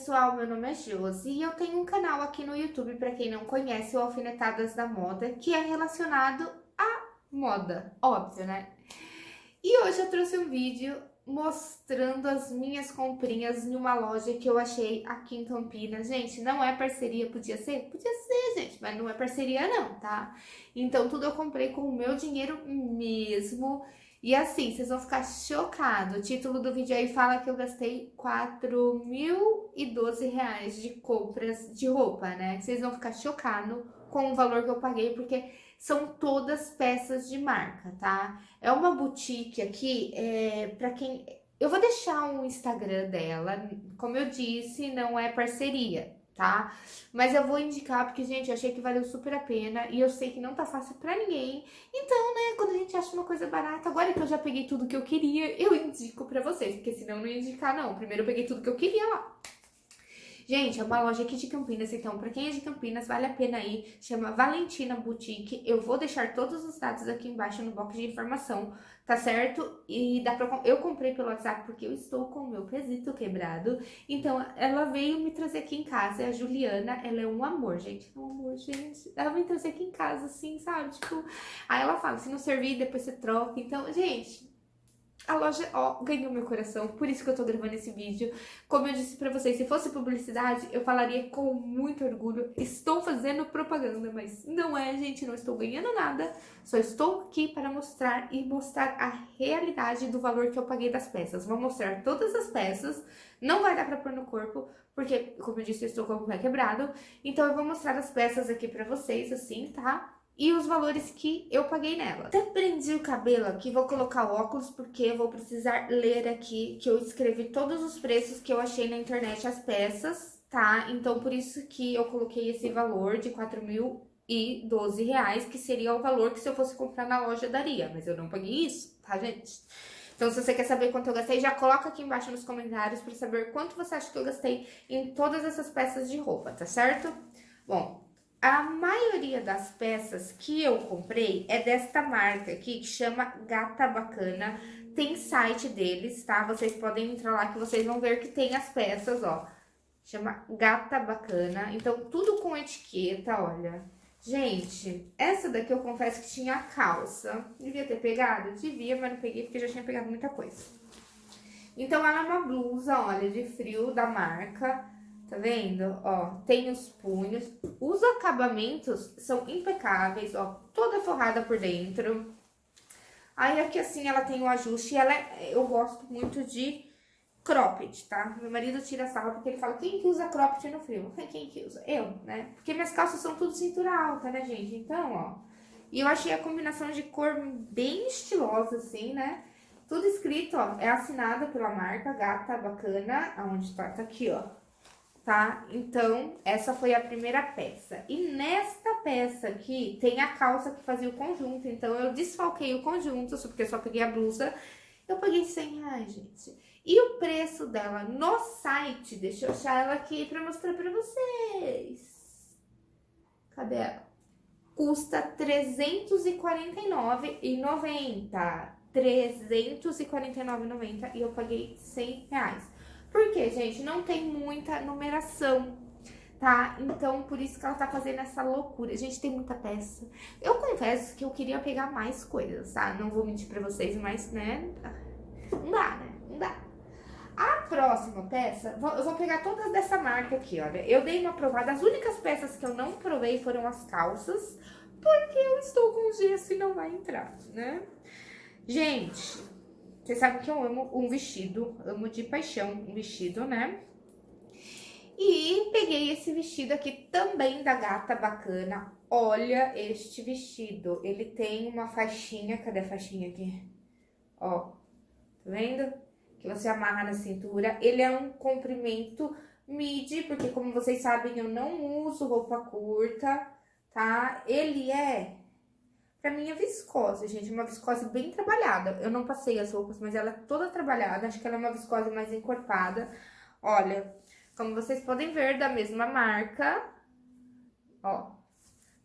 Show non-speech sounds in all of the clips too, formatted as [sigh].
pessoal, meu nome é Josi e eu tenho um canal aqui no YouTube, para quem não conhece, o Alfinetadas da Moda, que é relacionado à moda, óbvio, né? E hoje eu trouxe um vídeo mostrando as minhas comprinhas em uma loja que eu achei aqui em Campinas. Gente, não é parceria, podia ser? Podia ser, gente, mas não é parceria não, tá? Então tudo eu comprei com o meu dinheiro mesmo e assim, vocês vão ficar chocados. O título do vídeo aí fala que eu gastei 4.012 reais de compras de roupa, né? Vocês vão ficar chocados com o valor que eu paguei, porque são todas peças de marca, tá? É uma boutique aqui, é, pra quem... Eu vou deixar o Instagram dela, como eu disse, não é parceria, tá? Mas eu vou indicar porque, gente, eu achei que valeu super a pena e eu sei que não tá fácil pra ninguém. Então, né, quando a gente acha uma coisa barata, agora que eu já peguei tudo que eu queria, eu indico pra vocês, porque senão eu não ia indicar, não. Primeiro eu peguei tudo que eu queria lá. Gente, é uma loja aqui de Campinas, então pra quem é de Campinas, vale a pena ir. Chama Valentina Boutique. Eu vou deixar todos os dados aqui embaixo no box de informação, tá certo? E dá pra... Eu comprei pelo WhatsApp porque eu estou com o meu quesito quebrado. Então, ela veio me trazer aqui em casa. É a Juliana, ela é um amor, gente. É um amor, gente. Ela veio trazer aqui em casa, assim, sabe? Tipo, aí ela fala, se não servir, depois você troca. Então, gente, a loja, ó, ganhou meu coração, por isso que eu tô gravando esse vídeo. Como eu disse pra vocês, se fosse publicidade, eu falaria com muito orgulho. Estou fazendo propaganda, mas não é, gente, não estou ganhando nada. Só estou aqui para mostrar e mostrar a realidade do valor que eu paguei das peças. Vou mostrar todas as peças, não vai dar pra pôr no corpo, porque, como eu disse, eu estou com o pé quebrado. Então eu vou mostrar as peças aqui pra vocês, assim, tá? E os valores que eu paguei nela. Até prendi o cabelo aqui, vou colocar óculos porque vou precisar ler aqui que eu escrevi todos os preços que eu achei na internet as peças, tá? Então, por isso que eu coloquei esse valor de 4.012 reais, que seria o valor que se eu fosse comprar na loja daria, mas eu não paguei isso, tá, gente? Então, se você quer saber quanto eu gastei, já coloca aqui embaixo nos comentários para saber quanto você acha que eu gastei em todas essas peças de roupa, tá certo? Bom, a maioria das peças que eu comprei é desta marca aqui, que chama Gata Bacana. Tem site deles, tá? Vocês podem entrar lá que vocês vão ver que tem as peças, ó. Chama Gata Bacana. Então, tudo com etiqueta, olha. Gente, essa daqui eu confesso que tinha calça. Devia ter pegado? Devia, mas não peguei porque já tinha pegado muita coisa. Então, ela é uma blusa, olha, de frio da marca Tá vendo? Ó, tem os punhos. Os acabamentos são impecáveis, ó. Toda forrada por dentro. Aí aqui assim ela tem o ajuste. Ela é, eu gosto muito de cropped, tá? Meu marido tira sarro porque ele fala, quem que usa cropped no frio? [laughs] Quem que usa? Eu, né? Porque minhas calças são tudo cintura alta, né, gente? Então, ó. E eu achei a combinação de cor bem estilosa, assim, né? Tudo escrito, ó. É assinada pela marca Gata Bacana. Aonde tá? Tá aqui, ó tá? Então, essa foi a primeira peça. E nesta peça aqui, tem a calça que fazia o conjunto. Então, eu desfalquei o conjunto, porque eu só peguei a blusa. Eu paguei 100 reais, gente. E o preço dela no site, deixa eu achar ela aqui pra mostrar pra vocês. Cadê ela? Custa R$ 349,90. R$ 349,90 e eu paguei 100 reais. Porque, gente, não tem muita numeração, tá? Então, por isso que ela tá fazendo essa loucura. Gente, tem muita peça. Eu confesso que eu queria pegar mais coisas, tá? Não vou mentir pra vocês, mas, né? Não dá, né? Não dá. A próxima peça, eu vou pegar todas dessa marca aqui, olha. Eu dei uma provada, as únicas peças que eu não provei foram as calças, porque eu estou com gesso e não vai entrar, né? Gente, vocês sabem que eu amo um vestido, amo de paixão um vestido, né? E peguei esse vestido aqui também da Gata Bacana. Olha este vestido. Ele tem uma faixinha, cadê a faixinha aqui? Ó, tá vendo? Que você amarra na cintura. Ele é um comprimento midi, porque como vocês sabem, eu não uso roupa curta, tá? Ele é Pra mim é viscose, gente, uma viscose bem trabalhada. Eu não passei as roupas, mas ela é toda trabalhada. Acho que ela é uma viscose mais encorpada. Olha, como vocês podem ver, da mesma marca. Ó,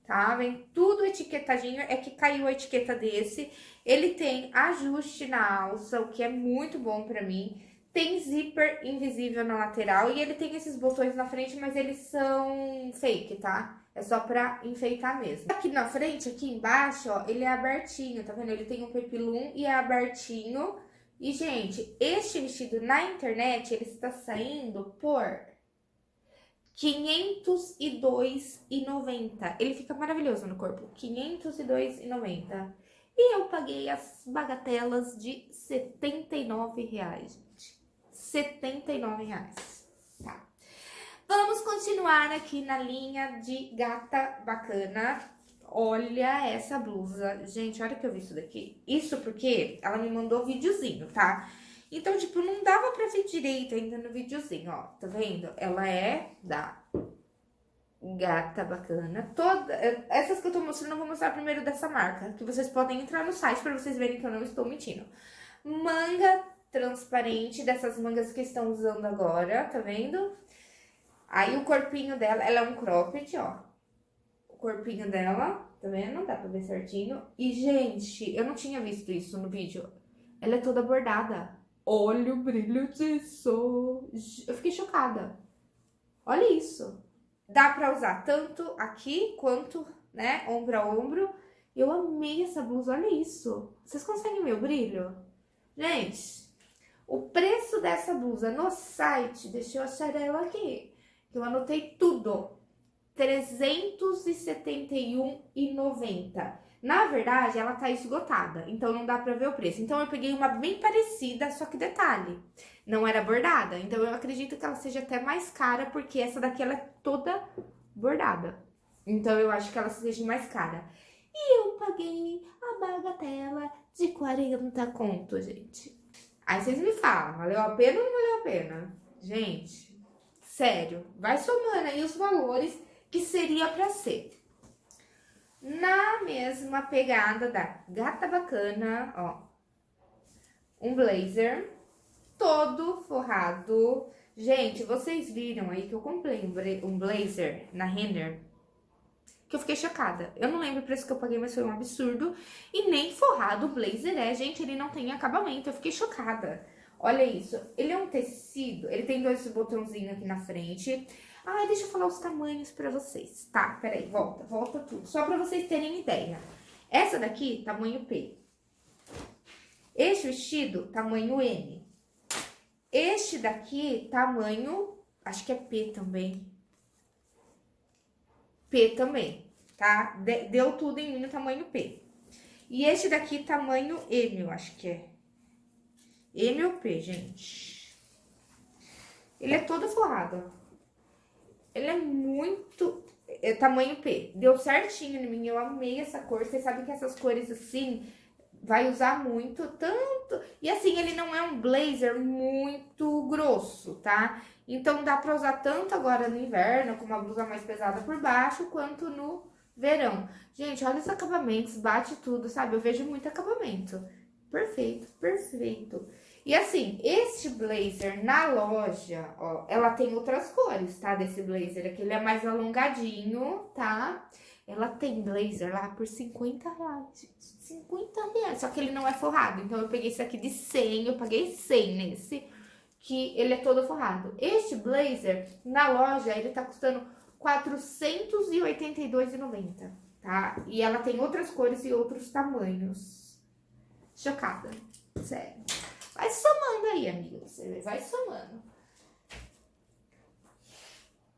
tá? Vem tudo etiquetadinho. É que caiu a etiqueta desse. Ele tem ajuste na alça, o que é muito bom pra mim. Tem zíper invisível na lateral e ele tem esses botões na frente, mas eles são fake, tá? É só pra enfeitar mesmo. Aqui na frente, aqui embaixo, ó, ele é abertinho, tá vendo? Ele tem um pepilum e é abertinho. E, gente, este vestido na internet, ele está saindo por R$ 502,90. Ele fica maravilhoso no corpo. R$ 502,90. E eu paguei as bagatelas de 79 reais, gente. 79 reais. Tá. Vamos continuar aqui na linha de gata bacana. Olha essa blusa. Gente, olha que eu vi isso daqui. Isso porque ela me mandou videozinho, tá? Então, tipo, não dava pra ver direito ainda no videozinho, ó. Tá vendo? Ela é da gata bacana. Toda, essas que eu tô mostrando, eu vou mostrar primeiro dessa marca, que vocês podem entrar no site pra vocês verem que eu não estou mentindo. Manga transparente, dessas mangas que estão usando agora, tá vendo? Aí o corpinho dela, ela é um cropped, ó. O corpinho dela, tá vendo? Dá pra ver certinho. E, gente, eu não tinha visto isso no vídeo. Ela é toda bordada. Olha o brilho disso. Eu fiquei chocada. Olha isso. Dá pra usar tanto aqui quanto, né, ombro a ombro. Eu amei essa blusa, olha isso. Vocês conseguem ver o brilho? Gente, o preço dessa blusa no site, deixa eu achar ela aqui, eu anotei tudo. R$ 371,90. Na verdade, ela tá esgotada, então não dá pra ver o preço. Então, eu peguei uma bem parecida, só que detalhe, não era bordada. Então, eu acredito que ela seja até mais cara, porque essa daqui, ela é toda bordada. Então, eu acho que ela seja mais cara. E eu paguei a bagatela de 40 conto, gente. Aí vocês me falam, valeu a pena ou não valeu a pena? Gente, sério, vai somando aí os valores que seria pra ser na mesma pegada da gata bacana, ó. Um blazer todo forrado. Gente, vocês viram aí que eu comprei um blazer na Renner que eu fiquei chocada. Eu não lembro o preço que eu paguei, mas foi um absurdo. E nem forrado o blazer é, gente, ele não tem acabamento. Eu fiquei chocada. Olha isso, ele é um tecido, ele tem dois botãozinhos aqui na frente. Ah, deixa eu falar os tamanhos pra vocês. Tá, peraí, volta, volta tudo. Só pra vocês terem ideia. Essa daqui, tamanho P. Este vestido, tamanho M. Este daqui, tamanho, acho que é P também. P também, tá? Deu tudo em mim no tamanho P. E este daqui, tamanho M, eu acho que é. M ou P, gente. Ele é todo forrado. Ele é muito... É tamanho P. Deu certinho em mim, eu amei essa cor. Vocês sabem que essas cores assim, vai usar muito, tanto... E assim, ele não é um blazer muito grosso, tá? Então, dá pra usar tanto agora no inverno, com uma blusa mais pesada por baixo, quanto no verão. Gente, olha os acabamentos, bate tudo, sabe? Eu vejo muito acabamento. Perfeito, perfeito. E assim, este blazer na loja, ó, ela tem outras cores, tá? Desse blazer aqui, ele é mais alongadinho, tá? Ela tem blazer lá por 50 reais, 50 reais, só que ele não é forrado. Então, eu peguei esse aqui de 100, eu paguei 100 nesse, que ele é todo forrado. Este blazer, na loja, ele tá custando R$ 482,90, tá? E ela tem outras cores e outros tamanhos. Chocada, sério. Vai somando aí, amiga. Você vai somando.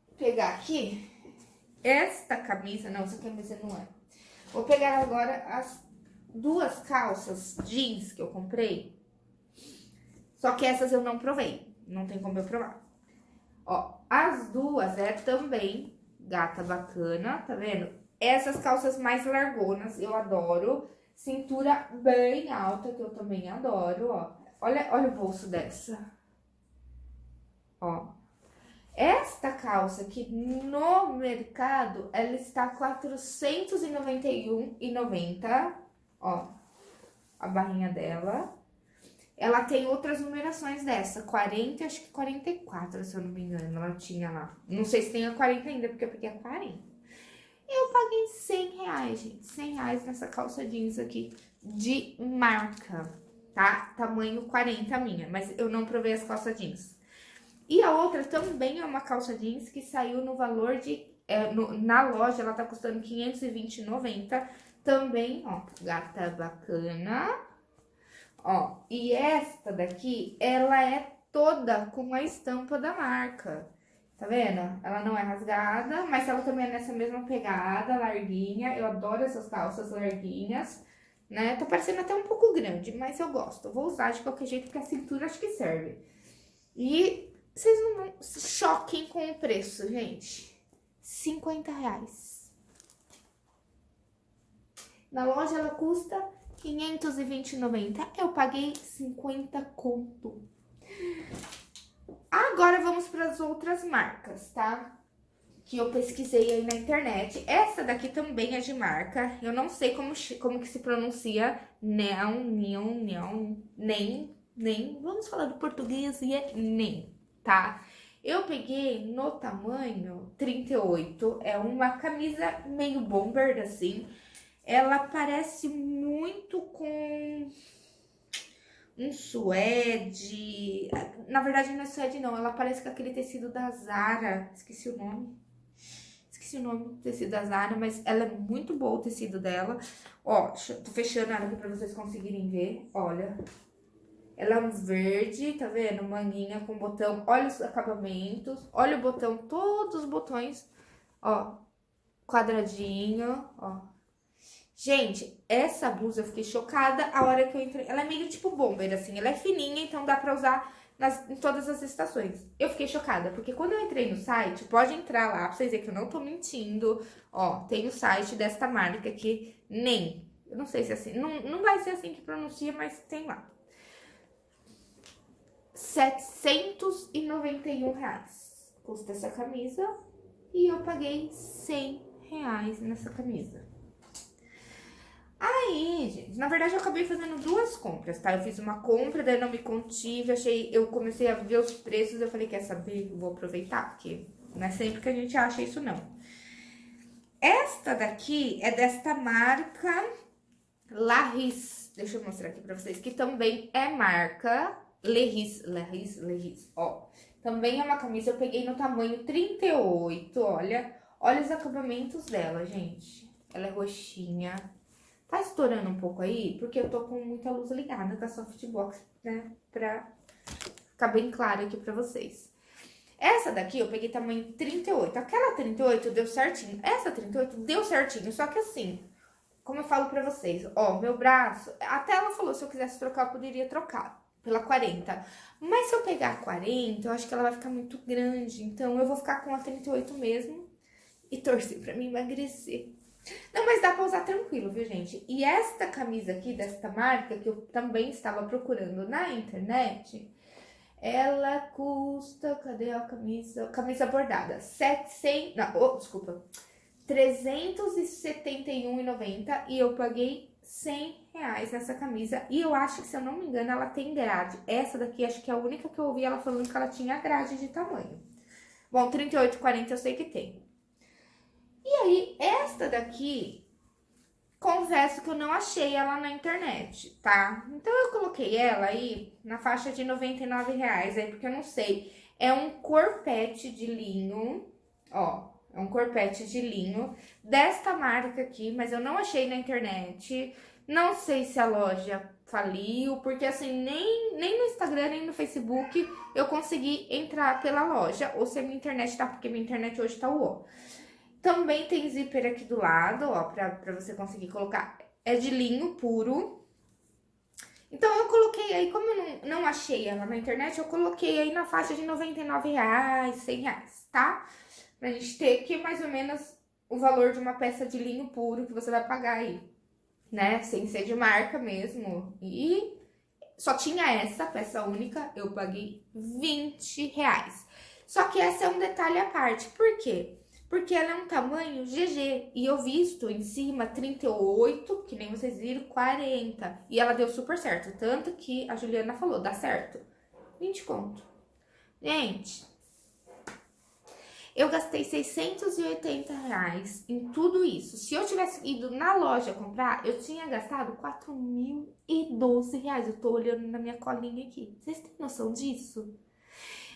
Vou pegar aqui esta camisa. Não, essa camisa não é. Vou pegar agora as duas calças jeans que eu comprei. Só que essas eu não provei. Não tem como eu provar. Ó, as duas é também gata bacana, tá vendo? Essas calças mais largonas, eu adoro. Cintura bem alta, que eu também adoro, ó. Olha, olha o bolso dessa. Ó. Esta calça aqui no mercado, ela está R$ 491,90. Ó, a barrinha dela. Ela tem outras numerações dessa, 40, acho que 44, se eu não me engano, ela tinha lá. Não sei se tem a 40 ainda, porque eu peguei a 40. Eu paguei 100 reais, gente, 100 reais nessa calça jeans aqui de marca tá? Tamanho 40 minha, mas eu não provei as calças jeans. E a outra também é uma calça jeans que saiu no valor de... É, no, na loja, ela tá custando 520,90. Também, ó, gata bacana. Ó, e esta daqui, ela é toda com a estampa da marca. Tá vendo? Ela não é rasgada, mas ela também é nessa mesma pegada, larguinha. Eu adoro essas calças larguinhas, né? Tá parecendo até um pouco grande, mas eu gosto. vou usar de qualquer jeito, porque a cintura acho que serve. E vocês não choquem com o preço, gente. 50 reais. Na loja ela custa 520,90. Eu paguei 50 conto. Agora vamos para as outras marcas, tá? Que eu pesquisei aí na internet. Essa daqui também é de marca. Eu não sei como, como que se pronuncia. Neon, neon, neon, nem, nem. Vamos falar do português e é nem, tá? Eu peguei no tamanho 38. É uma camisa meio bomber, assim. Ela parece muito com um suede. Na verdade, não é suede, não. Ela parece com aquele tecido da Zara. Esqueci o nome. Esqueci o nome do tecido da Zara, mas ela é muito boa o tecido dela. Ó, tô fechando ela aqui pra vocês conseguirem ver. Olha. Ela é um verde, tá vendo? Manguinha com botão. Olha os acabamentos. Olha o botão, todos os botões. Ó, quadradinho, ó. Gente, essa blusa eu fiquei chocada a hora que eu entrei. Ela é meio tipo bomber, assim. Ela é fininha, então dá pra usar nas, em todas as estações. Eu fiquei chocada, porque quando eu entrei no site, pode entrar lá pra vocês verem que eu não tô mentindo. Ó, tem o site desta marca aqui, NEM. Eu não sei se é assim, não, não vai ser assim que pronuncia, mas tem lá. 791 reais custa essa camisa e eu paguei 100 reais nessa camisa. Aí, gente, na verdade eu acabei fazendo duas compras, tá? Eu fiz uma compra, daí não me contive, achei, eu comecei a ver os preços, eu falei, quer saber? vou aproveitar, porque não é sempre que a gente acha isso, não. Esta daqui é desta marca Larris, deixa eu mostrar aqui pra vocês, que também é marca Lerris, Lerris, Lerris, ó. Também é uma camisa, eu peguei no tamanho 38, olha. Olha os acabamentos dela, gente. Ela é roxinha, Tá estourando um pouco aí, porque eu tô com muita luz ligada com a softbox, né? Pra ficar bem claro aqui pra vocês. Essa daqui eu peguei tamanho 38. Aquela 38 deu certinho. Essa 38 deu certinho, só que assim, como eu falo pra vocês, ó, meu braço... Até ela falou, se eu quisesse trocar, eu poderia trocar pela 40. Mas se eu pegar a 40, eu acho que ela vai ficar muito grande. Então, eu vou ficar com a 38 mesmo e torcer pra me emagrecer. Não, mas dá pra usar tranquilo, viu, gente? E esta camisa aqui, desta marca, que eu também estava procurando na internet, ela custa... Cadê a camisa? Camisa bordada. 700... Não, oh, desculpa. 371,90 e eu paguei 100 reais nessa camisa. E eu acho que, se eu não me engano, ela tem grade. Essa daqui, acho que é a única que eu ouvi ela falando que ela tinha grade de tamanho. Bom, 38, 40 eu sei que tem. E aí, esta daqui, confesso que eu não achei ela na internet, tá? Então, eu coloquei ela aí na faixa de 99 reais, aí, porque eu não sei. É um corpete de linho, ó, é um corpete de linho desta marca aqui, mas eu não achei na internet. Não sei se a loja faliu, porque assim, nem, nem no Instagram, nem no Facebook eu consegui entrar pela loja, ou se a minha internet tá, porque minha internet hoje tá uó. Também tem zíper aqui do lado, ó, pra, pra você conseguir colocar. É de linho puro. Então, eu coloquei aí, como eu não, não achei ela na internet, eu coloquei aí na faixa de 99 reais, 100 reais, tá? Pra gente ter aqui mais ou menos o valor de uma peça de linho puro que você vai pagar aí, né? Sem ser de marca mesmo. E só tinha essa peça única, eu paguei 20 reais. Só que essa é um detalhe à parte, por quê? Porque ela é um tamanho GG. E eu visto em cima 38, que nem vocês viram, 40. E ela deu super certo. Tanto que a Juliana falou, dá certo. 20 conto. Gente, Eu gastei 680 reais em tudo isso. Se eu tivesse ido na loja comprar, eu tinha gastado 4.012 reais. Eu tô olhando na minha colinha aqui. Vocês têm noção disso?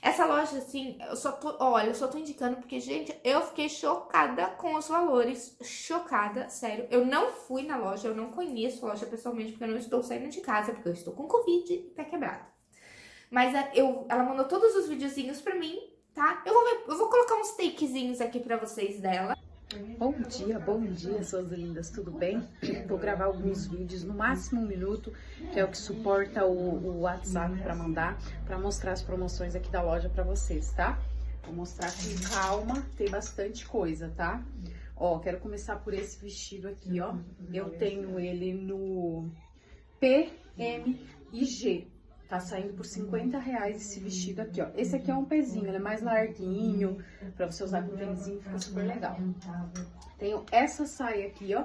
Essa loja, assim, eu só tô, olha, eu só tô indicando porque, gente, eu fiquei chocada com os valores, chocada, sério. Eu não fui na loja, eu não conheço a loja pessoalmente, porque eu não estou saindo de casa, porque eu estou com Covid e pé quebrado. Mas é, eu, ela mandou todos os videozinhos pra mim, tá? Eu vou, eu vou colocar uns takezinhos aqui pra vocês dela. Bom dia, bom dia, suas lindas, tudo bem? Vou gravar alguns vídeos, no máximo um minuto, que é o que suporta o, o WhatsApp para mandar, para mostrar as promoções aqui da loja para vocês, tá? Vou mostrar com calma, tem bastante coisa, tá? Ó, quero começar por esse vestido aqui, ó. Eu tenho ele no P, M e G, Tá saindo por 50 reais esse vestido aqui, ó. Esse aqui é um pezinho, ele é mais larguinho, pra você usar com tênisinho, fica super legal. Tenho essa saia aqui, ó,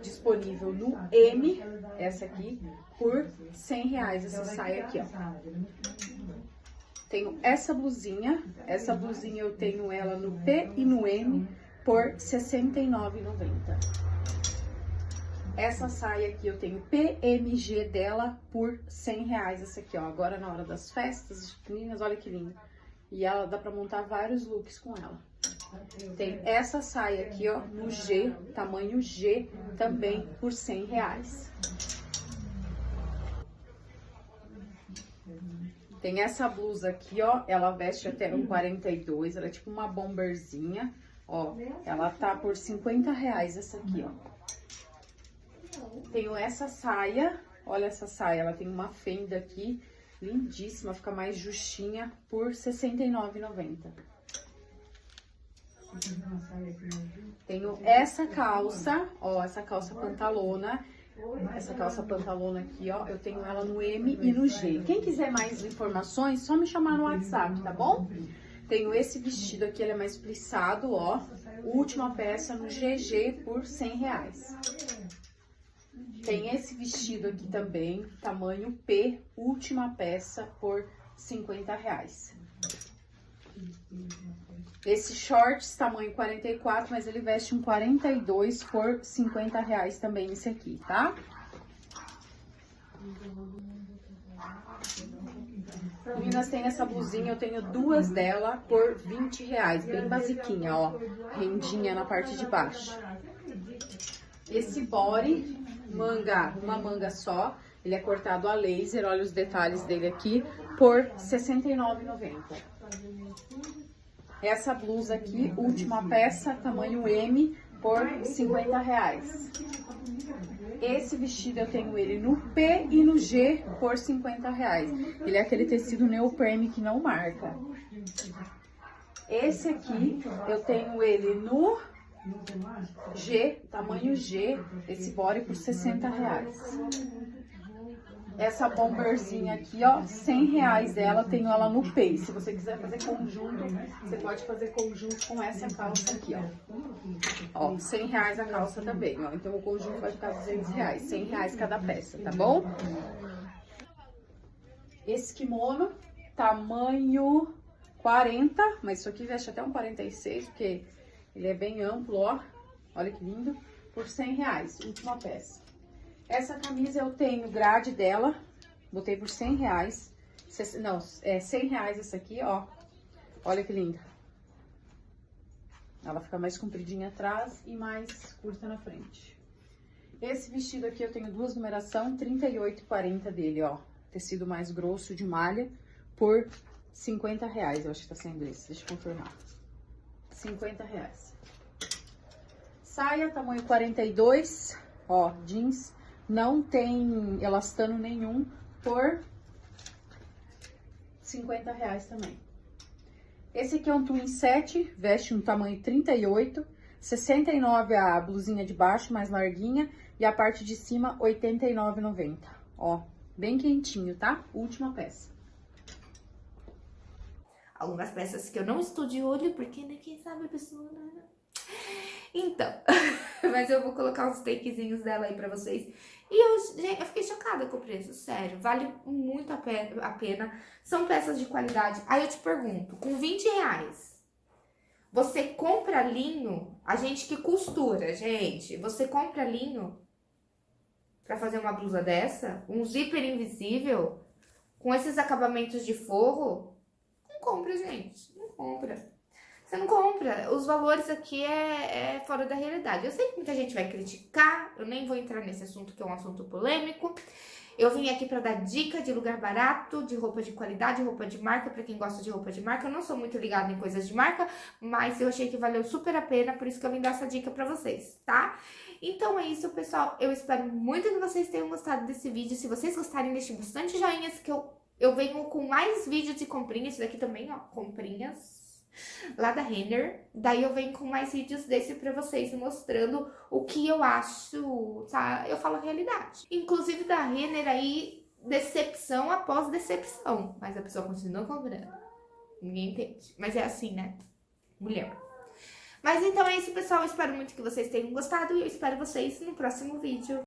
disponível no M, essa aqui, por 100 reais, essa saia aqui, ó. Tenho essa blusinha, essa blusinha eu tenho ela no P e no M por R$ 69,90. Essa saia aqui eu tenho PMG dela por 100 reais. Essa aqui, ó. Agora na hora das festas meninas, olha que linda. E ela dá pra montar vários looks com ela. Tem essa saia aqui, ó, no G, tamanho G, também por 100 reais. Tem essa blusa aqui, ó, ela veste até um 42, ela é tipo uma bomberzinha, ó. Ela tá por 50 reais essa aqui, ó. Tenho essa saia, olha essa saia, ela tem uma fenda aqui, lindíssima, fica mais justinha, por R$ 69,90. Tenho essa calça, ó, essa calça pantalona, essa calça pantalona aqui, ó, eu tenho ela no M e no G. Quem quiser mais informações, só me chamar no WhatsApp, tá bom? Tenho esse vestido aqui, ele é mais plissado, ó, última peça no GG por 100 reais. Tem esse vestido aqui também, tamanho P, última peça por 50 reais. Esse shorts, tamanho 44, mas ele veste um 42 por 50 reais também esse aqui, tá? Meninas, tem essa blusinha, eu tenho duas dela por 20 reais, bem basiquinha, ó. Rendinha na parte de baixo. Esse body manga, uma manga só. Ele é cortado a laser, olha os detalhes dele aqui, por R$ 69,90. Essa blusa aqui, última peça, tamanho M, por 50 reais. Esse vestido eu tenho ele no P e no G por 50 reais. Ele é aquele tecido neoprene que não marca. Esse aqui eu tenho ele no G, tamanho G, esse body por 60 reais. Essa bomberzinha aqui, ó, 100 reais dela, tenho ela no Pay. Se você quiser fazer conjunto, você pode fazer conjunto com essa calça aqui, ó. Ó, 100 reais a calça também, ó. Então o conjunto vai ficar 200 reais, 100 reais cada peça, tá bom? Esse kimono, tamanho 40, mas isso aqui veste até um 46, porque ele é bem amplo, ó. Olha que lindo. Por 100 reais, última peça. Essa camisa eu tenho grade dela. Botei por 100 reais. Não, é 100 reais essa aqui, ó. Olha que linda. Ela fica mais compridinha atrás e mais curta na frente. Esse vestido aqui eu tenho duas numeração, 38 e 40 dele, ó. Tecido mais grosso de malha por 50 reais, eu acho que tá sendo esse. Deixa eu confirmar. 50 reais. Saia tamanho 42, ó, jeans, não tem elastano nenhum, por 50 reais também. Esse aqui é um twin set, veste um tamanho 38, 69 a blusinha de baixo, mais larguinha, e a parte de cima 89,90. Ó, bem quentinho, tá? Última peça algumas peças que eu não estou de olho, porque né, quem sabe a pessoa... Né? Então, [laughs] mas eu vou colocar uns takezinhos dela aí pra vocês. E eu, gente, eu fiquei chocada com o preço, sério, vale muito a pena, a pena. São peças de qualidade. Aí eu te pergunto, com 20 reais, Você compra linho, a gente que costura, gente, você compra linho pra fazer uma blusa dessa, um zíper invisível, com esses acabamentos de forro, compra, gente, não compra. Você não compra. Os valores aqui é, é, fora da realidade. Eu sei que muita gente vai criticar, eu nem vou entrar nesse assunto que é um assunto polêmico. Eu vim aqui para dar dica de lugar barato, de roupa de qualidade, roupa de marca, para quem gosta de roupa de marca. Eu não sou muito ligada em coisas de marca, mas eu achei que valeu super a pena, por isso que eu vim dar essa dica para vocês, tá? Então é isso, pessoal. Eu espero muito que vocês tenham gostado desse vídeo. Se vocês gostarem, deixem bastante joinhas, que eu, eu venho com mais vídeos de comprinhas. Daqui também, ó, comprinhas lá da Renner. Daí eu venho com mais vídeos desse pra vocês, mostrando o que eu acho, tá? Eu falo a realidade. Inclusive da Renner aí, decepção após decepção. Mas a pessoa continua comprando. Ninguém entende. Mas é assim, né? Mulher. Mas então é isso, pessoal. Eu espero muito que vocês tenham gostado e eu espero vocês no próximo vídeo.